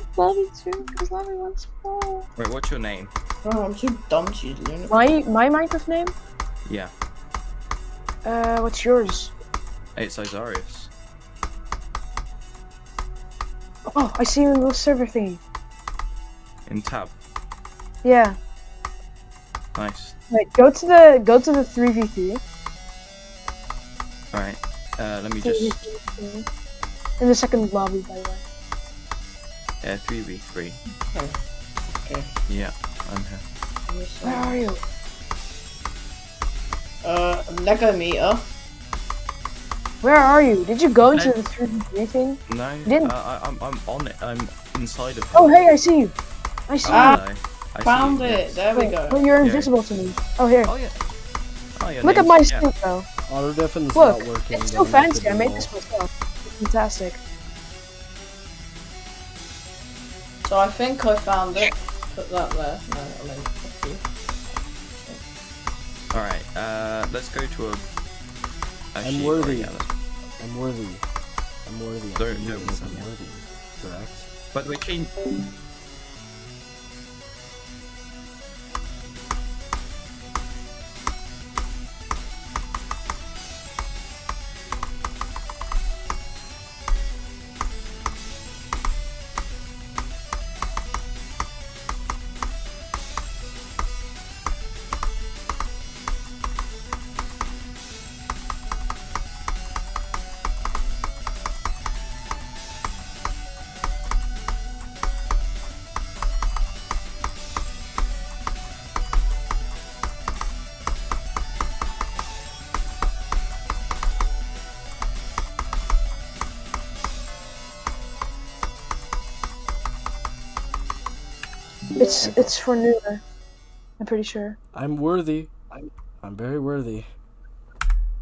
Lobby too, because Lobby wants more. Wait, what's your name? Oh, I'm too dumb to use Luna. My my Minecraft name? Yeah, Uh, what's yours? it's Isarius. Oh, I see you in the server thingy. In tab. Yeah. Nice. Wait, go to the go to the three v three. Alright. Uh, let me just. In the second lobby, by the way. Yeah, 3v3. Okay. Yeah, I'm here. Where are you? Uh, Lego meter. Where are you? Did you go into I- the three v three thing? No, Didn't- uh, I, I'm, I'm on it. I'm inside of it. Oh, hey, I see you. I see Ah, Hello. I see Found you, it. yes. There you. we go. Wait, you're Yeah. invisible to me. Oh, here. Oh, yeah. Oh, your Look at my yeah. suit, though. Auto defense Look, not working. it's so then I have to fancy. I made this myself. It's fantastic. So I think I found it. Put that there. No, I mean, fuck you. Alright, uh, let's go to a. Actually, I'm worthy. yeah, let's- I'm worthy. I'm worthy. I'm Don't- worthy. don't I'm worthy. Correct. By the way, It's it's for newer. I'm pretty sure. I'm worthy. I'm very worthy.